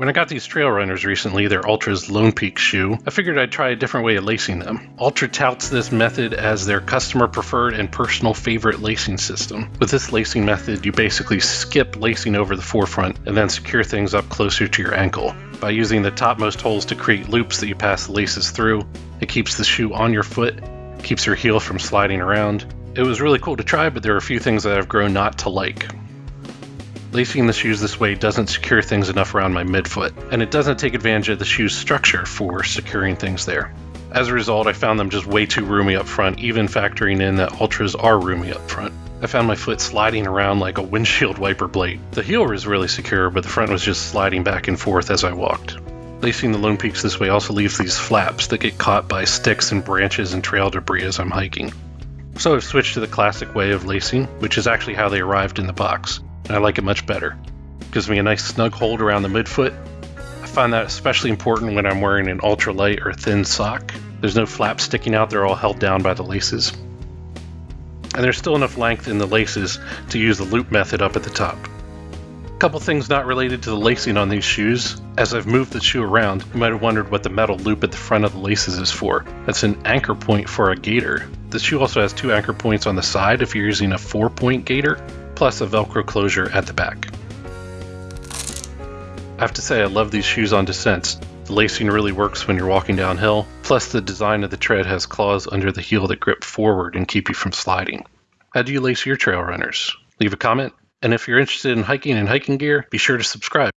When I got these trail runners recently, they're Altra's Lone Peak shoe, I figured I'd try a different way of lacing them. Altra touts this method as their customer preferred and personal favorite lacing system. With this lacing method, you basically skip lacing over the forefront and then secure things up closer to your ankle. By using the topmost holes to create loops that you pass the laces through, it keeps the shoe on your foot, keeps your heel from sliding around. It was really cool to try, but there are a few things that I've grown not to like. Lacing the shoes this way doesn't secure things enough around my midfoot, and it doesn't take advantage of the shoe's structure for securing things there. As a result, I found them just way too roomy up front, even factoring in that Altras are roomy up front. I found my foot sliding around like a windshield wiper blade. The heel was really secure, but the front was just sliding back and forth as I walked. Lacing the Lone Peaks this way also leaves these flaps that get caught by sticks and branches and trail debris as I'm hiking. So I've switched to the classic way of lacing, which is actually how they arrived in the box and I like it much better. Gives me a nice snug hold around the midfoot. I find that especially important when I'm wearing an ultralight or thin sock. There's no flaps sticking out, they're all held down by the laces. And there's still enough length in the laces to use the loop method up at the top. A couple things not related to the lacing on these shoes. As I've moved the shoe around, you might have wondered what the metal loop at the front of the laces is for. That's an anchor point for a gaiter. The shoe also has two anchor points on the side if you're using a four point gaiter, plus a Velcro closure at the back. I have to say I love these shoes on descents. The lacing really works when you're walking downhill, plus the design of the tread has claws under the heel that grip forward and keep you from sliding. How do you lace your trail runners? Leave a comment, and if you're interested in hiking and hiking gear, be sure to subscribe.